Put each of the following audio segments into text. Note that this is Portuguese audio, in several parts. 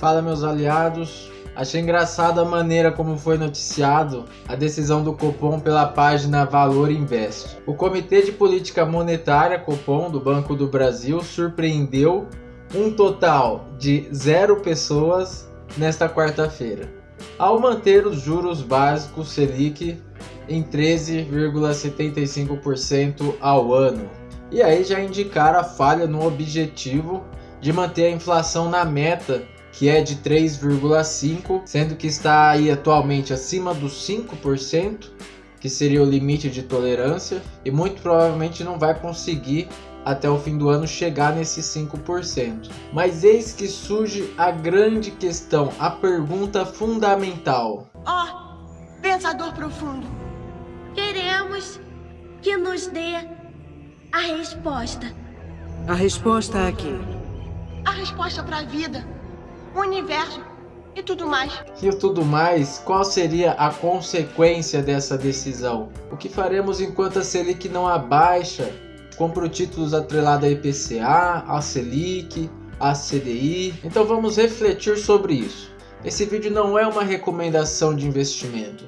Fala meus aliados. Achei engraçada a maneira como foi noticiado a decisão do Copom pela página Valor Invest. O Comitê de Política Monetária Copom do Banco do Brasil surpreendeu um total de zero pessoas nesta quarta-feira, ao manter os juros básicos Selic em 13,75% ao ano. E aí já indicaram a falha no objetivo de manter a inflação na meta, que é de 3,5%, sendo que está aí atualmente acima dos 5%, que seria o limite de tolerância, e muito provavelmente não vai conseguir até o fim do ano chegar nesses 5%. Mas eis que surge a grande questão, a pergunta fundamental. Ó, oh, pensador profundo, queremos que nos dê a resposta. A resposta a quê? A resposta para a vida, o universo e tudo mais. E tudo mais, qual seria a consequência dessa decisão? O que faremos enquanto a Selic não abaixa? Compro títulos atrelados a IPCA, a Selic, a CDI. Então vamos refletir sobre isso. Esse vídeo não é uma recomendação de investimento.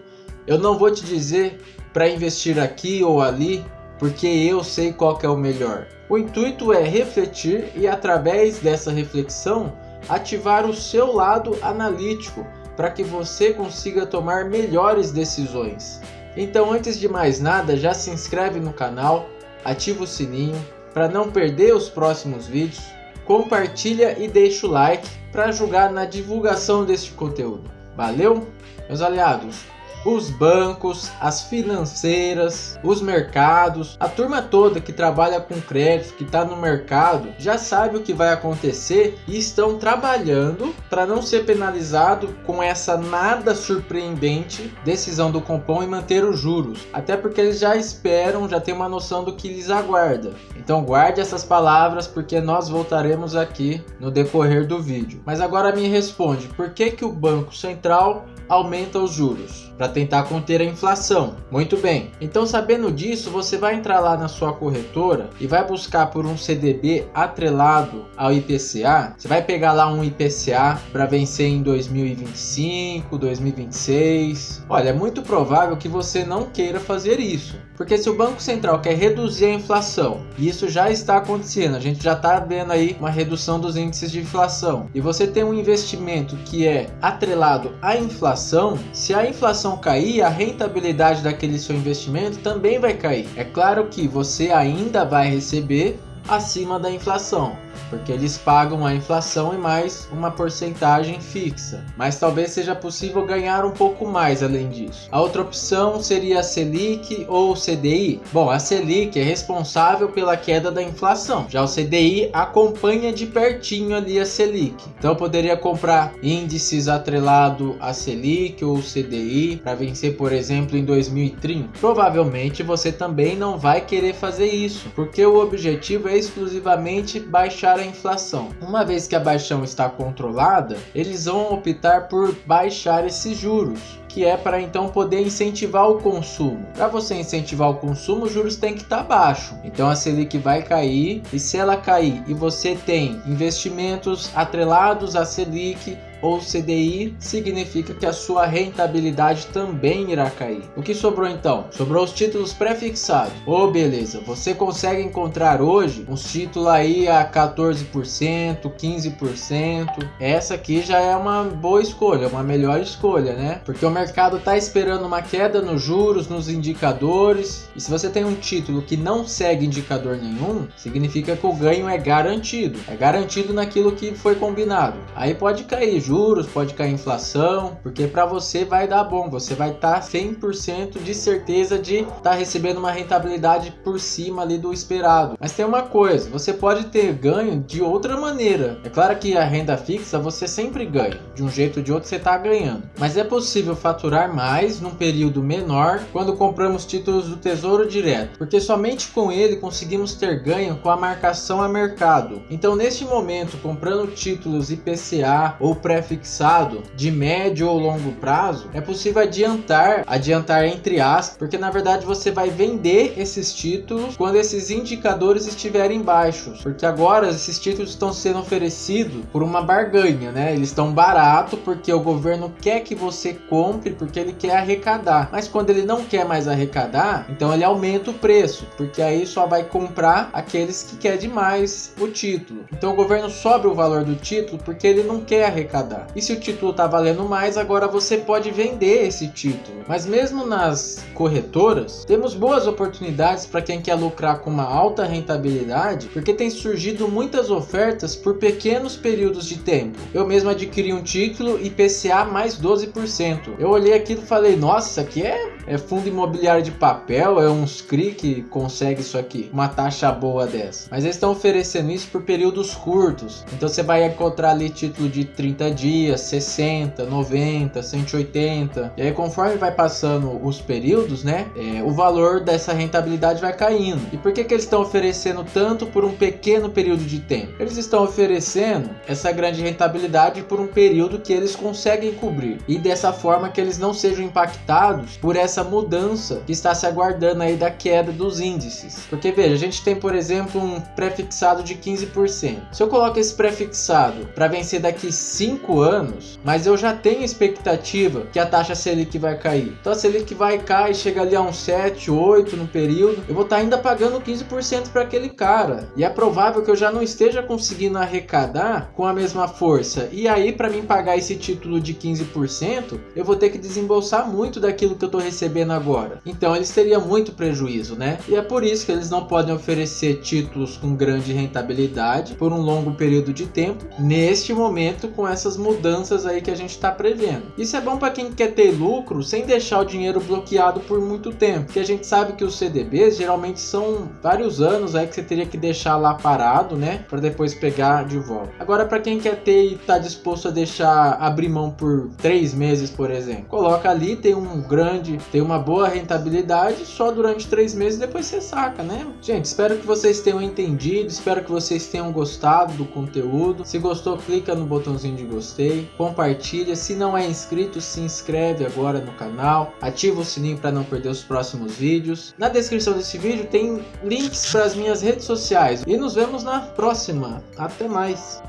Eu não vou te dizer para investir aqui ou ali, porque eu sei qual é o melhor. O intuito é refletir e através dessa reflexão ativar o seu lado analítico para que você consiga tomar melhores decisões. Então antes de mais nada, já se inscreve no canal, ativa o sininho para não perder os próximos vídeos, compartilha e deixa o like para ajudar na divulgação deste conteúdo. Valeu, meus aliados! Os bancos, as financeiras, os mercados, a turma toda que trabalha com crédito, que está no mercado, já sabe o que vai acontecer e estão trabalhando para não ser penalizado com essa nada surpreendente decisão do Compom e manter os juros. Até porque eles já esperam, já tem uma noção do que lhes aguarda. Então guarde essas palavras porque nós voltaremos aqui no decorrer do vídeo. Mas agora me responde, por que que o Banco Central aumenta os juros para tentar conter a inflação. Muito bem, então sabendo disso, você vai entrar lá na sua corretora e vai buscar por um CDB atrelado ao IPCA. Você vai pegar lá um IPCA para vencer em 2025, 2026. Olha, é muito provável que você não queira fazer isso, porque se o Banco Central quer reduzir a inflação, e isso já está acontecendo, a gente já está vendo aí uma redução dos índices de inflação, e você tem um investimento que é atrelado à inflação inflação, se a inflação cair, a rentabilidade daquele seu investimento também vai cair. É claro que você ainda vai receber acima da inflação, porque eles pagam a inflação e mais uma porcentagem fixa. Mas talvez seja possível ganhar um pouco mais além disso. A outra opção seria a Selic ou CDI. Bom, a Selic é responsável pela queda da inflação, já o CDI acompanha de pertinho ali a Selic. Então poderia comprar índices atrelado a Selic ou CDI para vencer, por exemplo, em 2030. Provavelmente você também não vai querer fazer isso, porque o objetivo é exclusivamente baixar a inflação. Uma vez que a baixão está controlada, eles vão optar por baixar esses juros que é para então poder incentivar o consumo. Para você incentivar o consumo, os juros têm que estar tá baixo. Então a Selic vai cair e se ela cair e você tem investimentos atrelados à Selic, ou CDI, significa que a sua rentabilidade também irá cair. O que sobrou então? Sobrou os títulos pré-fixados. Oh, beleza, você consegue encontrar hoje uns títulos aí a 14%, 15%. Essa aqui já é uma boa escolha, uma melhor escolha, né? Porque o mercado está esperando uma queda nos juros, nos indicadores. E se você tem um título que não segue indicador nenhum, significa que o ganho é garantido. É garantido naquilo que foi combinado. Aí pode cair juros, pode cair inflação, porque para você vai dar bom, você vai estar tá 100% de certeza de estar tá recebendo uma rentabilidade por cima ali do esperado. Mas tem uma coisa, você pode ter ganho de outra maneira. É claro que a renda fixa você sempre ganha, de um jeito ou de outro você está ganhando. Mas é possível faturar mais num período menor quando compramos títulos do Tesouro Direto, porque somente com ele conseguimos ter ganho com a marcação a mercado. Então, neste momento, comprando títulos IPCA ou pré-fixado de médio ou longo prazo, é possível adiantar, adiantar entre aspas, porque na verdade você vai vender esses títulos quando esses indicadores estiverem baixos, porque agora esses títulos estão sendo oferecidos por uma barganha, né? Eles estão barato porque o governo quer que você compre porque ele quer arrecadar. Mas quando ele não quer mais arrecadar, então ele aumenta o preço, porque aí só vai comprar aqueles que quer demais o título. Então o governo sobe o valor do título porque ele não quer arrecadar. E se o título está valendo mais, agora você pode vender esse título. Mas mesmo nas corretoras, temos boas oportunidades para quem quer lucrar com uma alta rentabilidade, porque tem surgido muitas ofertas por pequenos períodos de tempo. Eu mesmo adquiri um título IPCA mais 12%. Eu olhei aquilo e falei, nossa, isso aqui é, é fundo imobiliário de papel, é uns CRI que consegue isso aqui, uma taxa boa dessa. Mas eles estão oferecendo isso por períodos curtos. Então você vai encontrar ali título de 30 dias, 60, 90, 180. E aí conforme vai passando os períodos, né, é, o valor dessa rentabilidade vai caindo. E por que, que eles estão oferecendo tanto por um pequeno período de tempo? Eles estão oferecendo essa grande rentabilidade por um período que eles conseguem cobrir. E dessa forma que eles não sejam impactados por essa mudança que está se aguardando aí da queda dos índices. Porque veja, a gente tem, por exemplo, um prefixado de 15%. Se eu coloco esse prefixado para vencer daqui 5 anos, mas eu já tenho expectativa que a taxa Selic vai cair. Então a Selic vai cair e chega ali a uns 7, 8 no período, eu vou estar tá ainda pagando 15% para aquele cara. E é provável que eu já não esteja conseguindo arrecadar com a mesma força. E aí para mim pagar esse título de 15%, eu vou ter que desembolsar muito daquilo que eu estou recebendo agora. Então eles teriam muito prejuízo, né? E é por isso que eles não podem oferecer títulos com grande rentabilidade por um longo período de tempo, neste momento com essas mudanças aí que a gente está prevendo. Isso é bom para quem quer ter lucro sem deixar o dinheiro bloqueado por muito tempo, porque a gente sabe que os CDBs geralmente são vários anos aí que você teria que deixar lá parado, né, para depois pegar de volta. Agora para quem quer ter e está disposto a deixar abrir mão por três meses, por exemplo, coloca ali, tem um grande, tem uma boa rentabilidade só durante três meses, depois você saca, né? Gente, espero que vocês tenham entendido, espero que vocês tenham gostado do conteúdo. Se gostou, clica no botãozinho de gostei, compartilha. Se não é inscrito, se inscreve agora no canal, ativa o sininho para não perder os próximos vídeos. Na descrição desse vídeo tem links para as minhas redes sociais e nos vemos na próxima. Até mais!